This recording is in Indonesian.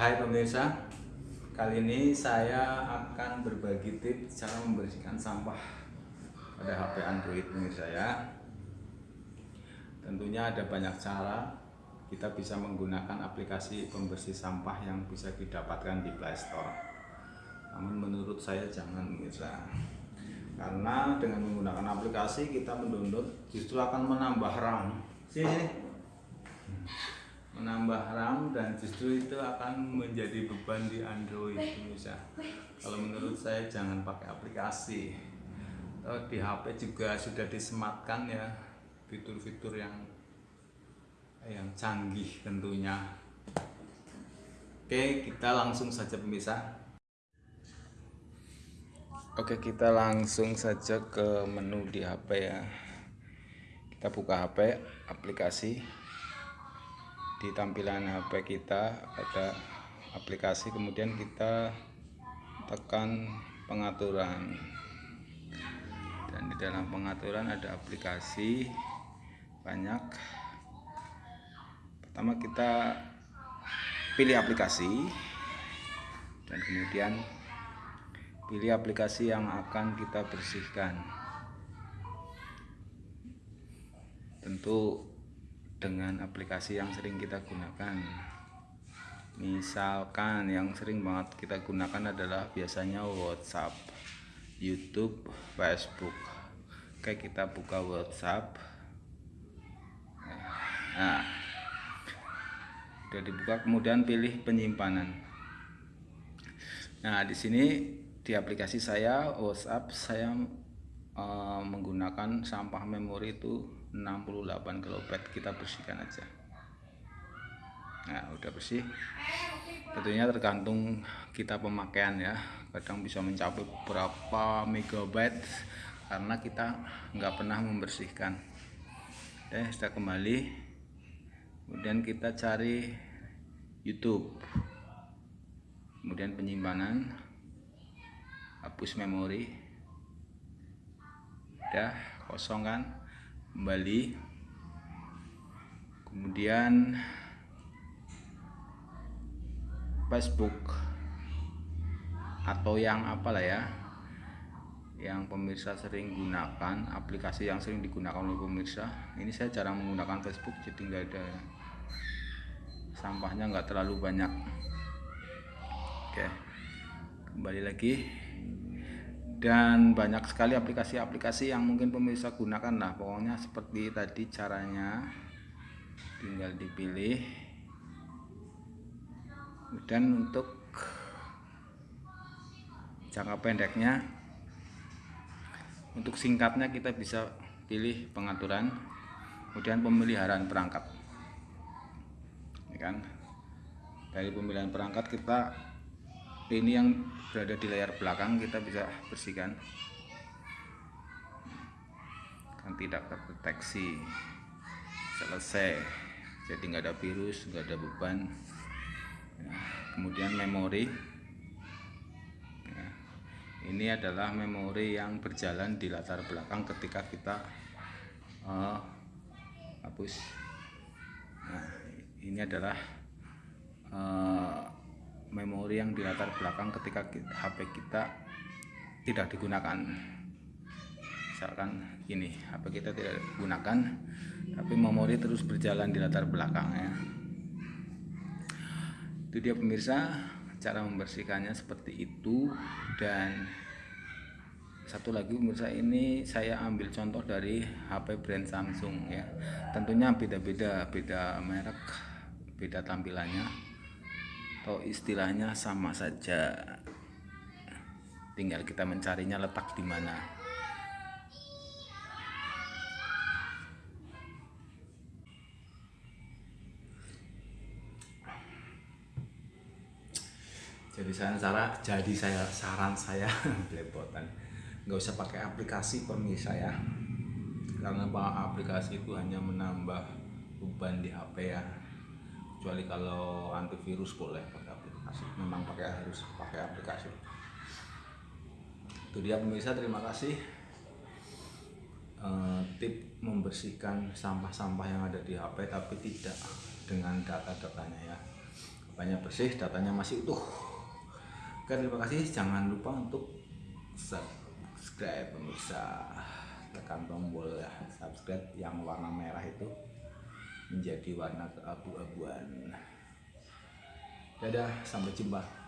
Hai pemirsa, kali ini saya akan berbagi tips cara membersihkan sampah pada HP Android pemirsa ya. Tentunya ada banyak cara kita bisa menggunakan aplikasi pembersih sampah yang bisa didapatkan di Play Store. Namun menurut saya jangan pemirsa. Karena dengan menggunakan aplikasi kita mendownload justru akan menambah RAM. Sini menambah RAM dan justru itu akan menjadi beban di Android bisa kalau menurut saya jangan pakai aplikasi. Di HP juga sudah disematkan ya fitur-fitur yang yang canggih tentunya. Oke kita langsung saja pemirsa. Oke kita langsung saja ke menu di HP ya. Kita buka HP aplikasi di tampilan HP kita ada aplikasi kemudian kita tekan pengaturan. Dan di dalam pengaturan ada aplikasi banyak. Pertama kita pilih aplikasi dan kemudian pilih aplikasi yang akan kita bersihkan. Tentu dengan aplikasi yang sering kita gunakan. Misalkan yang sering banget kita gunakan adalah biasanya WhatsApp YouTube Facebook. Oke kita buka WhatsApp. Nah sudah dibuka kemudian pilih penyimpanan. Nah di sini di aplikasi saya WhatsApp saya uh, menggunakan sampah memori itu 68 kilobit kita bersihkan aja. Nah udah bersih. Tentunya tergantung kita pemakaian ya. Kadang bisa mencapai berapa megabyte karena kita nggak pernah membersihkan. Eh sudah kembali. Kemudian kita cari YouTube. Kemudian penyimpanan hapus memori udah kosong kan? Kembali. Kemudian Facebook atau yang apalah ya yang pemirsa sering gunakan aplikasi yang sering digunakan oleh pemirsa. Ini saya jarang menggunakan Facebook jadi nggak ada. Sampahnya nggak terlalu banyak. Oke kembali lagi dan banyak sekali aplikasi-aplikasi yang mungkin pemirsa gunakan lah. Pokoknya seperti tadi caranya. Tinggal dipilih. Dan untuk jangka pendeknya untuk singkatnya kita bisa pilih pengaturan kemudian pemeliharaan perangkat. Ya kan dari pemilihan perangkat kita ini yang berada di layar belakang kita bisa bersihkan. Kan tidak terdeteksi. Selesai. Jadi nggak ada virus nggak ada beban. Ya, kemudian memori. Ya, ini adalah memori yang berjalan di latar belakang ketika kita uh, hapus. Nah ini adalah uh, memori yang di latar belakang ketika HP kita tidak digunakan. Misalkan ini HP kita tidak digunakan tapi memori terus berjalan di latar belakang ya. Itu dia pemirsa cara membersihkannya seperti itu. Dan satu lagi pemirsa ini saya ambil contoh dari HP brand Samsung ya. Tentunya beda-beda beda merek beda tampilannya atau istilahnya sama saja. Tinggal kita mencarinya letak di mana. Jadi saya saran jadi saya saran saya belepotan. Nggak usah pakai aplikasi permisi saya. Karena aplikasi itu hanya menambah beban di HP ya kecuali kalau antivirus boleh pakai aplikasi. Memang pakai harus pakai aplikasi. Itu dia pemirsa. Terima kasih. Uh, tip membersihkan sampah-sampah yang ada di HP tapi tidak dengan data-datanya ya. Banyak bersih datanya masih utuh. Oke terima kasih. Jangan lupa untuk subscribe pemirsa. Tekan tombol ya subscribe yang warna merah itu menjadi warna keabu-abuan. Dadah sampai jumpa